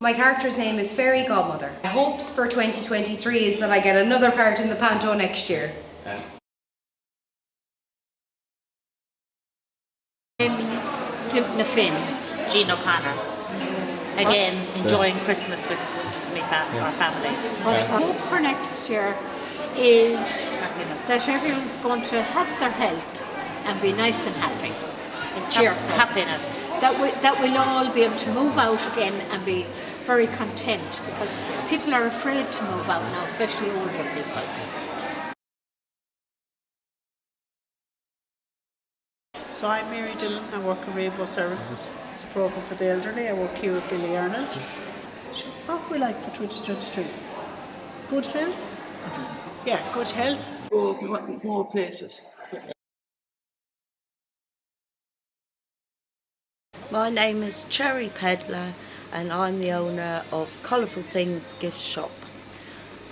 My character's name is Fairy Godmother. My hopes for 2023 is that I get another part in the panto next year. Um, I'm Dympna Finn. Jean O'Connor. Again, enjoying Christmas with me fam- our families. What's hope for next year is that everyone's going to have their health and be nice and happy and cheerful. Happiness. That, we, that we'll all be able to move out again and be very content because people are afraid to move out now, especially older people. So I'm Mary Dillon, I work in Rainbow Services. It's a programme for the elderly. I work here with Billy Arnold. So What we like for 2023? Good health? Yeah, good health. Go more, more places. My name is Cherry Pedler and I'm the owner of Colourful Things Gift Shop.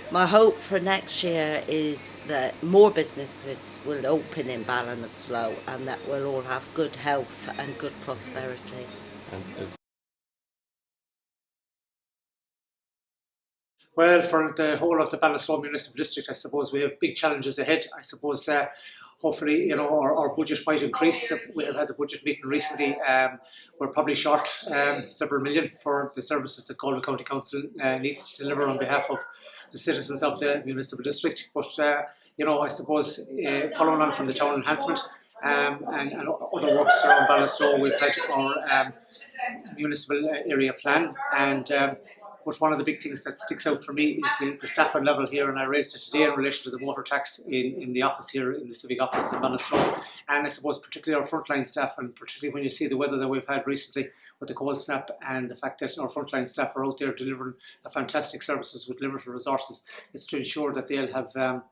My hope for next year is that more businesses will open in Ballinasloe and that we'll all have good health and good prosperity. Well, for the whole of the Ballinasloe Municipal District, I suppose we have big challenges ahead. I suppose uh, hopefully, you know, our, our budget might increase. We have had the budget meeting recently. Um, we're probably short um, several million for the services that Galway County Council uh, needs to deliver on behalf of the citizens of the municipal district. But, uh, you know, I suppose uh, following on from the town enhancement um, and, and other works around Ballinasloe, we've had our um, municipal area plan and um, but one of the big things that sticks out for me is the, the staffing level here, and I raised it today in relation to the water tax in, in the office here, in the civic office in Ballinasloe. And I suppose particularly our frontline staff, and particularly when you see the weather that we've had recently with the cold snap and the fact that our frontline staff are out there delivering a fantastic services with limited resources, it's to ensure that they'll have um,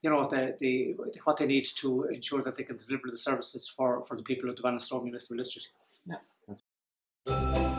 you know, the, the, what they need to ensure that they can deliver the services for, for the people of the Ballinasloe Municipal District. Yeah.